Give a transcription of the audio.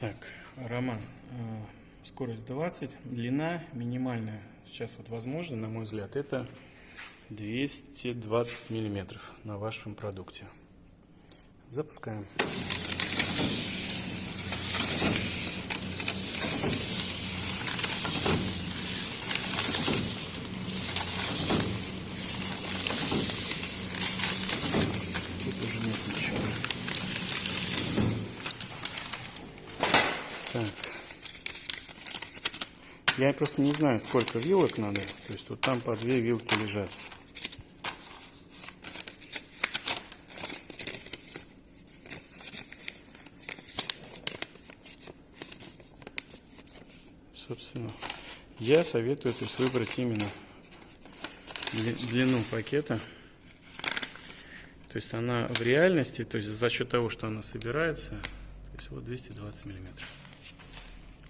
Так, Роман, э, скорость 20, длина минимальная, сейчас вот возможно, на мой взгляд, это 220 миллиметров на вашем продукте. Запускаем. Так. Я просто не знаю, сколько вилок надо. То есть вот там по две вилки лежат. Собственно, я советую то есть, выбрать именно дли- длину пакета. То есть она в реальности, то есть за счет того, что она собирается, то есть вот 220 миллиметров.